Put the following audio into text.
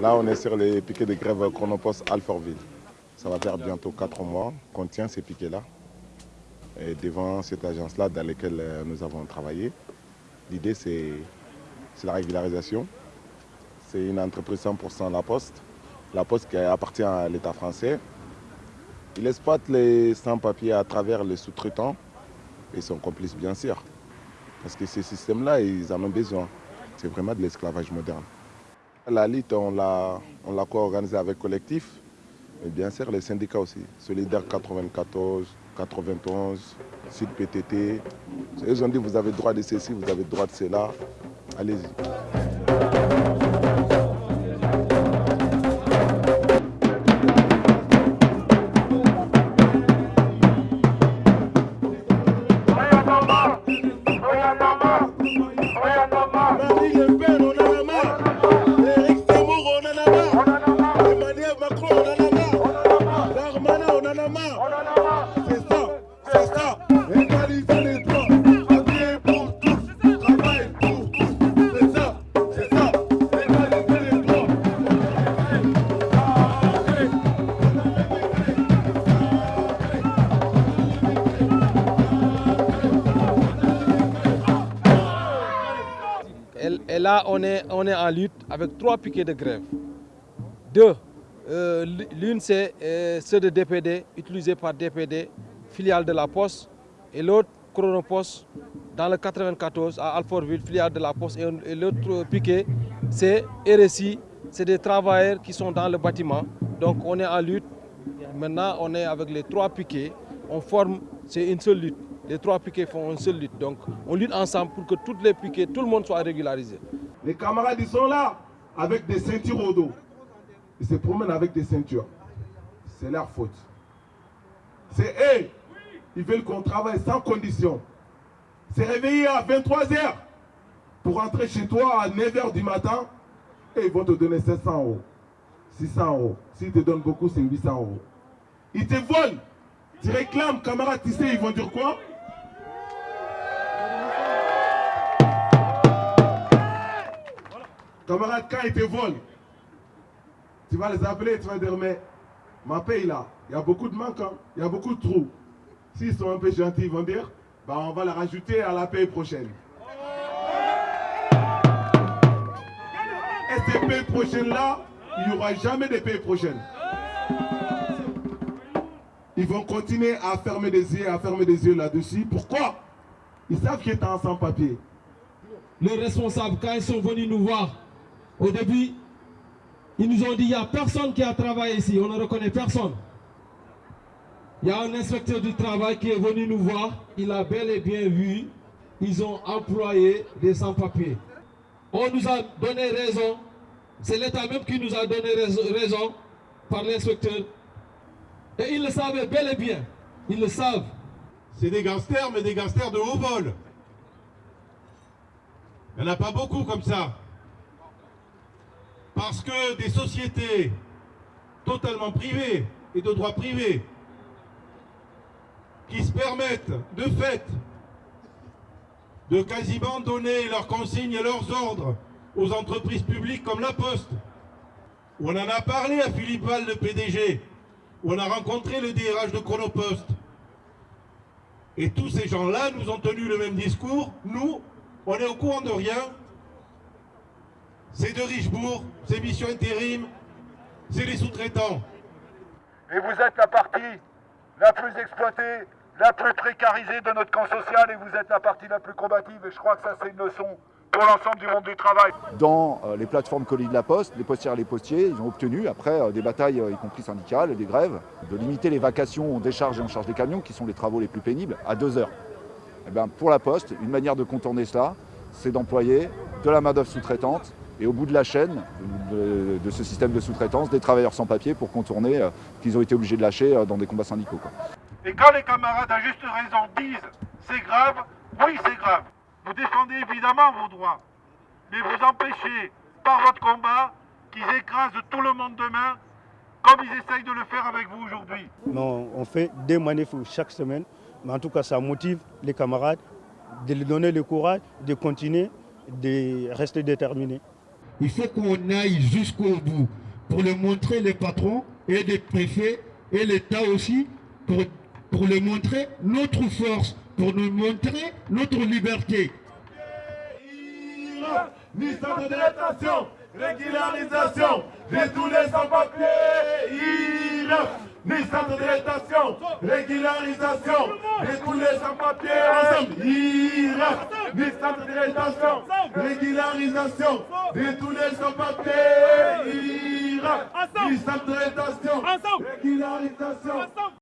Là, on est sur les piquets de grève Chronopost Alfortville. Ça va faire bientôt 4 mois qu'on tient ces piquets-là. Et devant cette agence-là dans laquelle euh, nous avons travaillé, l'idée c'est la régularisation. C'est une entreprise 100% La Poste. La Poste qui appartient à l'État français. Il exploite les sans-papiers à travers les sous-traitants et son complice bien sûr. Parce que ces systèmes-là, ils en ont besoin. C'est vraiment de l'esclavage moderne. La lutte, on l'a co-organisée avec Collectif, et bien sûr les syndicats aussi. Solidaire 94, 91, Sud PTT. Ils ont dit vous avez droit de ceci, vous avez droit de cela. Allez-y. Et là, on est, on est en lutte avec trois piquets de grève. Deux, euh, l'une c'est euh, ceux de DPD, utilisés par DPD, filiale de la Poste, et l'autre Chronopost dans le 94 à Alfortville, filiale de la Poste. Et, l'autre piquet, c'est RSI, c'est des travailleurs qui sont dans le bâtiment. Donc on est en lutte. Maintenant, on est avec les trois piquets. On forme, c'est une seule lutte. Les trois piquets font une seule lutte. Donc on lutte ensemble pour que toutes les piquets, tout le monde soit régularisé. Les camarades, ils sont là avec des ceintures au dos. Ils se promènent avec des ceintures. C'est leur faute. C'est eux. Ils veulent qu'on travaille sans condition. C'est réveiller à 23h pour rentrer chez toi à 9h du matin et ils vont te donner 700 euros, 600 euros. S'ils te donnent beaucoup, c'est 800 euros. Ils te volent. Tu réclames, camarade, tu sais, ils vont dire quoi? Camarade, quand ils te volent, tu vas les appeler tu vas dire, mais ma paye là, il y a beaucoup de manquants, il y a beaucoup de trous. S'ils sont un peu gentils, ils vont dire, bah, on va la rajouter à la paye prochaine. Et ces payes prochaines-là, il n'y aura jamais de payes prochaines. Ils vont continuer à fermer des yeux, à fermer des yeux là-dessus. Pourquoi? Ils savent qu'ils est en sans-papier. Les responsables, quand ils sont venus nous voir, au début, ils nous ont dit, il n'y a personne qui a travaillé ici, on ne reconnaît personne. Il y a un inspecteur du travail qui est venu nous voir, il a bel et bien vu, ils ont employé des sans-papiers. On nous a donné raison, c'est l'État même qui nous a donné raison par l'inspecteur. Et ils le savaient bel et bien, ils le savent. C'est des gangsters, mais des gangsters de haut vol. Il n'y en a pas beaucoup comme ça. Parce que des sociétés totalement privées et de droit privé qui se permettent de fait de quasiment donner leurs consignes et leurs ordres aux entreprises publiques comme la Poste. On en a parlé à Philippe Val, le PDG, où on a rencontré le DRH de Chronopost. Et tous ces gens-là nous ont tenu le même discours. Nous, on est au courant de rien. C'est de Richebourg, c'est Mission Intérim, c'est les sous-traitants. Et vous êtes la partie la plus exploitée, la plus précarisée de notre camp social et vous êtes la partie la plus combative. Et je crois que ça, c'est une leçon pour l'ensemble du monde du travail. Dans euh, les plateformes colis de la Poste, les postières et les postiers, ils ont obtenu, après euh, des batailles, euh, y compris syndicales, des grèves, de limiter les vacations en décharge et en charge des camions, qui sont les travaux les plus pénibles, à deux heures. Et bien, pour la Poste, une manière de contourner cela, c'est d'employer de la main-d'œuvre sous-traitante et au bout de la chaîne de, de ce système de sous-traitance, des travailleurs sans papier pour contourner euh, qu'ils ont été obligés de lâcher euh, dans des combats syndicaux. Quoi. Et quand les camarades à juste raison disent c'est grave, oui c'est grave. Vous défendez évidemment vos droits, mais vous empêchez par votre combat qu'ils écrasent tout le monde demain comme ils essayent de le faire avec vous aujourd'hui. Non, on fait des manifs chaque semaine, mais en tout cas ça motive les camarades de leur donner le courage de continuer, de rester déterminés. Il faut qu'on aille jusqu'au bout pour le montrer les patrons et les préfets et l'État aussi, pour, pour le montrer notre force, pour nous montrer notre liberté. Détention, régularisation. De tous les de détention, régularisation.